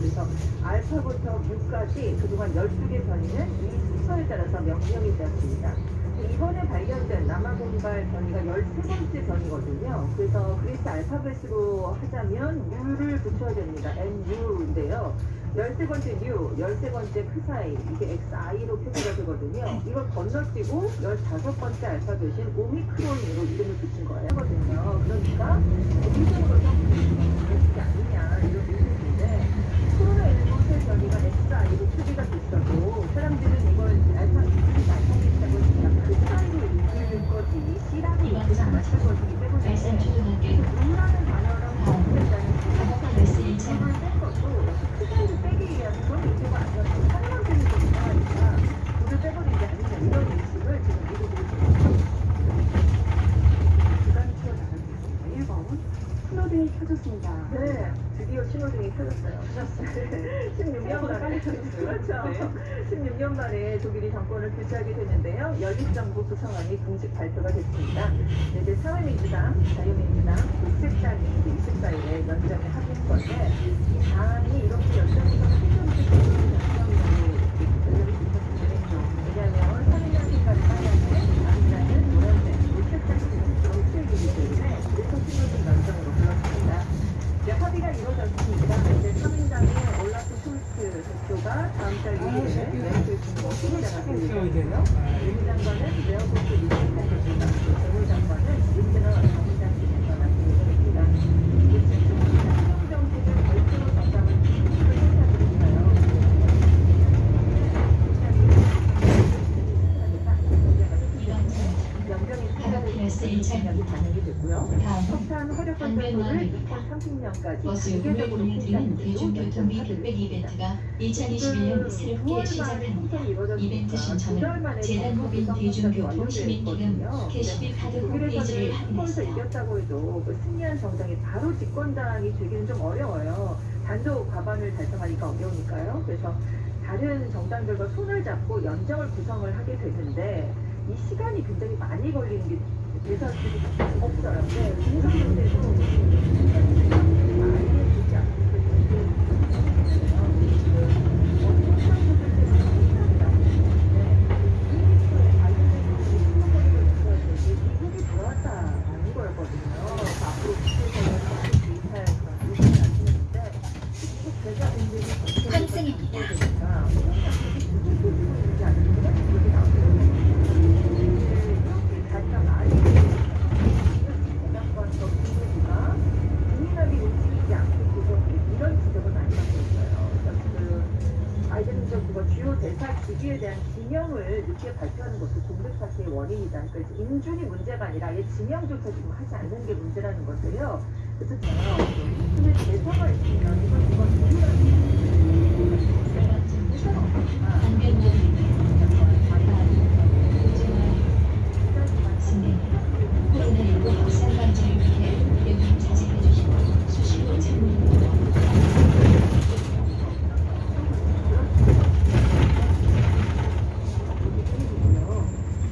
그래서 알파부터 U까지 그동안 12개 변이는 이 순서에 따라서 명명이 되었습니다. 이번에 발견된 남아공발 변이가 13번째 변이거든요. 그래서 그리스 알파벳으로 하자면 U를 붙여야 됩니다. NU인데요. 13번째 U, 13번째 크사이, 이게 XI로 표기가 되거든요. 이걸 건너뛰고 15번째 알파벳인 오미크론으로 이름을 붙인 거예요. 그러니까 이쪽으로 좀 X가 아니냐 이런 의견인데 코로나19 새 변이가 XI로 됐어도 사람들은 이걸 알파, 알파벳이라고 그냥 그 사이로 읽을 거지 C라고 읽지는 않았을 것이기 때문에 말씀 초등학교 U라는 단어랑 반대되는 가버스 1차 이걸 뺀 것도 크사이를 빼기 위한 그런 의도가 아니었고 사람들이 좀 이상하니까 불을 빼버리지 않느냐 이런 인식을 지금 미국으로 기간이 튀어나가고 있습니다. 1번 신호등이 켜졌습니다. 네, 드디어 신호등이 켜졌어요. 켜졌어요. 16년 만에 그렇죠. 16년 만에 독일이 정권을 교체하게 됐는데요. 연립정부 구성안이 공식 발표가 됐습니다. 네, 이제 사회민주당, 자유민주당, 녹색당이 24일에 연정에 합의한 건데 이 사안이 이렇게 연정에서 최종적으로 연정으로 연정이 됐었는데 왜냐하면 사회당 색깔을 빨간색, 남자는 노란색, 녹색당이 지금 정책이기 때문에 그래서 신호등 연정으로 불렀습니다. 이제 합의가 이루어졌으니까 이제 사민당의 올라프 숄트 대표가 다음 달 6일에 왼쪽 중국 수리장을 예정이고요. 외무장관은 레어포트 리스탄 대표가 재무장관은 리스너 정의장이 대표가 예정입니다. 이제 중국이 행정정책을 결정으로 전담을 그 연정이 가버스 1차 여기 반영이 됐고요. 다음 석탄 화력 발전소를 2030년까지 버스 요금을 올려드리는 대중교통 및 흑백 이벤트가 2021년 새롭게 시작합니다. 이벤트 신청은 재단 법인 대중교통 시민기금 캐시비 카드 홈페이지를 확인하세요. 이겼다고 해도 그 승리한 정당이 바로 집권당이 되기는 좀 어려워요. 단독 과반을 달성하니까 어려우니까요. 그래서 다른 정당들과 손을 잡고 연정을 구성을 하게 되는데 이 시간이 굉장히 많이 걸리는 게 대사들이 없어요. 네, 공성인데도 많이 되지 않기 미국이 들어왔다라는 거였거든요. 앞으로 국제사회에서 개입할 그런 의지를 나타냈는데 계좌분들이 환승입니다. 국민학이 움직이지 않고 그거 이런 지적을 많이 받고 있어요. 그래서 지금 바이든 정부가 주요 대사 기기에 대한 지명을 늦게 발표하는 것도 동백 사태의 원인이다. 그러니까 이제 인준이 문제가 아니라 아예 지명조차 지금 하지 않는 게 문제라는 것이에요. 그래서 제가 근데 대사가 있으면 이건 이건 이유라는 대사가 없으니까 코로나19 확산 방지를 위해 여기 자제해 주시고 수시로 참여해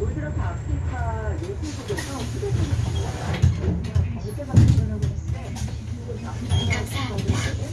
올 들어서 아프리카 예술국에서 휴대폰을 받아요. 경제가 발전하고 있는데 감사합니다.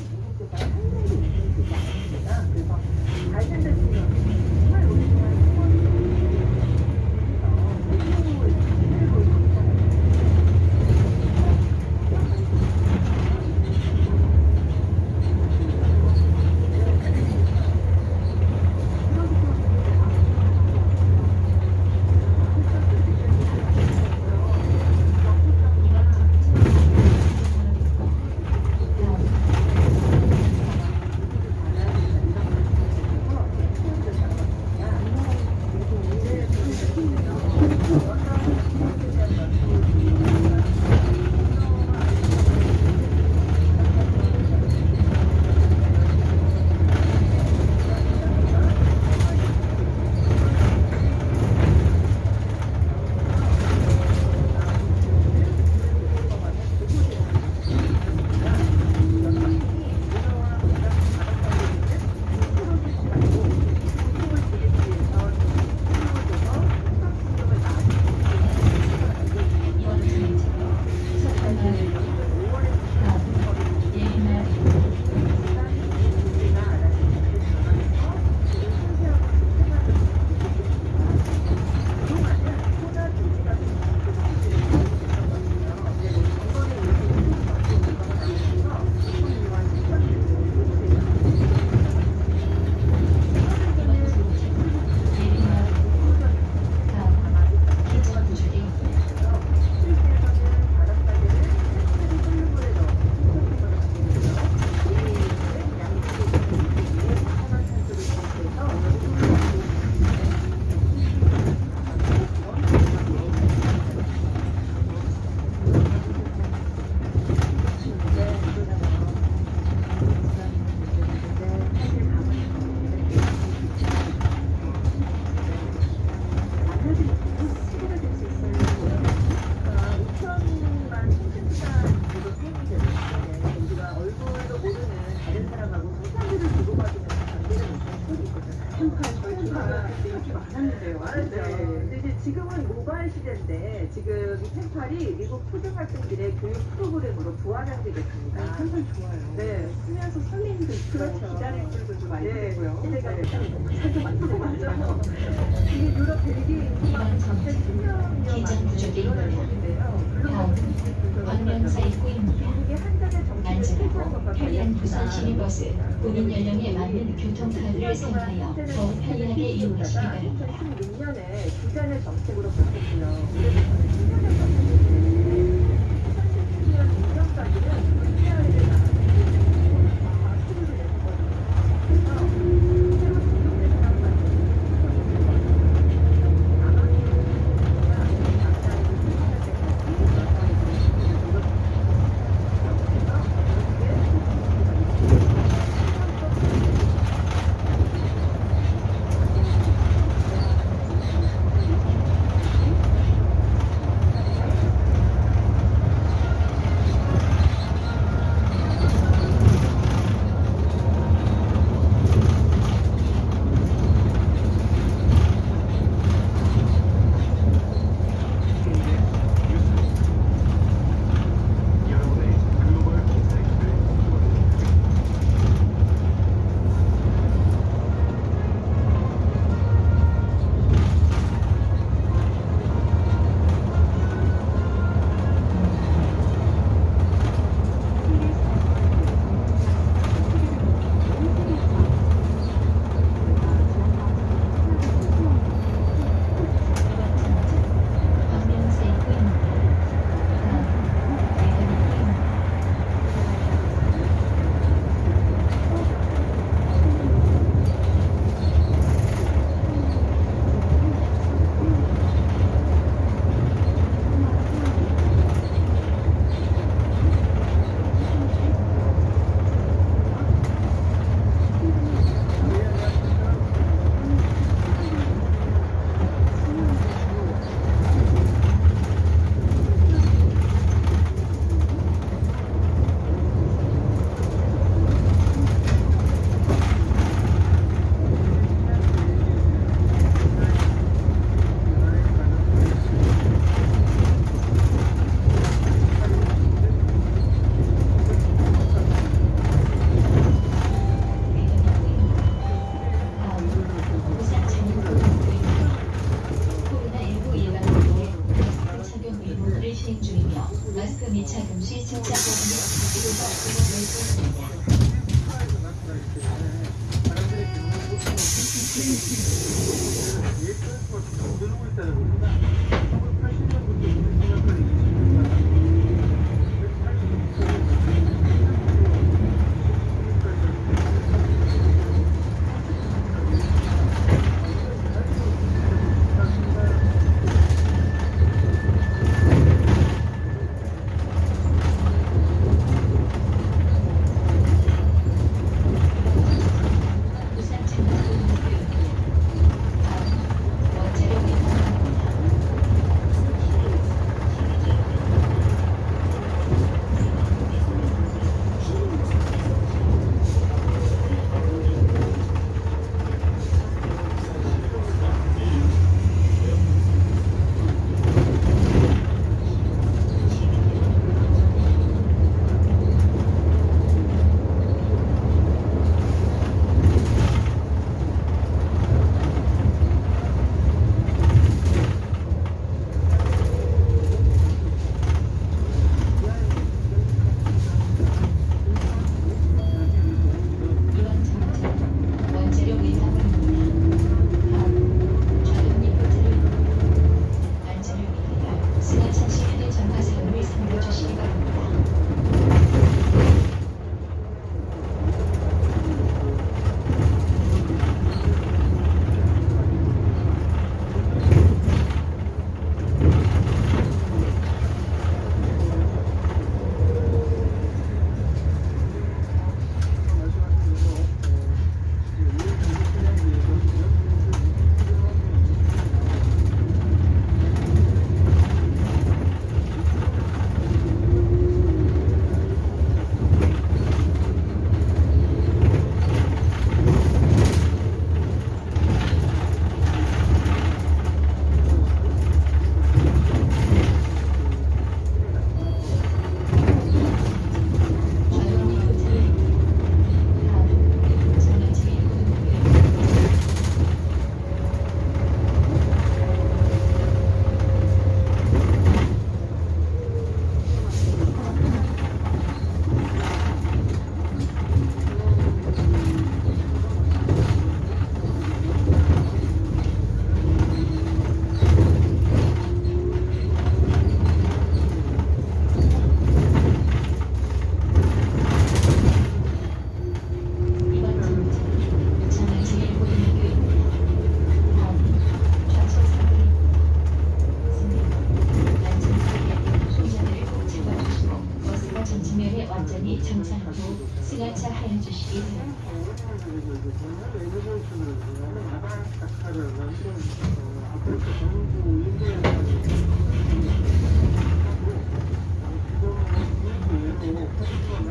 같아요. 맞아요. 네. 근데 이제 지금은 모바일 시대인데 지금 이 펜팔이 미국 초등학생들의 교육 프로그램으로 부활한되겠습니다. 아, 펜팔 좋아요. 네. 쓰면서 설렘도 있고 그렇죠. 기다릴 줄도 많이 네. 되고요. 시대가 네. 살도 많고 맞아요. 이게 유럽 벨기에 인물이야. 다음 광명사 입구입니다. 이게 한 잔의 정신을 편리한 부산 시내버스 본인 연령에 맞는 교통카드를 사용하여 더욱 편리하게 이용하시기 바랍니다. 2016년에 두 잔의 정책으로 바뀌었고요. 금이 차금시 진짜 보험이 없을 필요가 없음을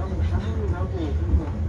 하고 가면 나고 그래서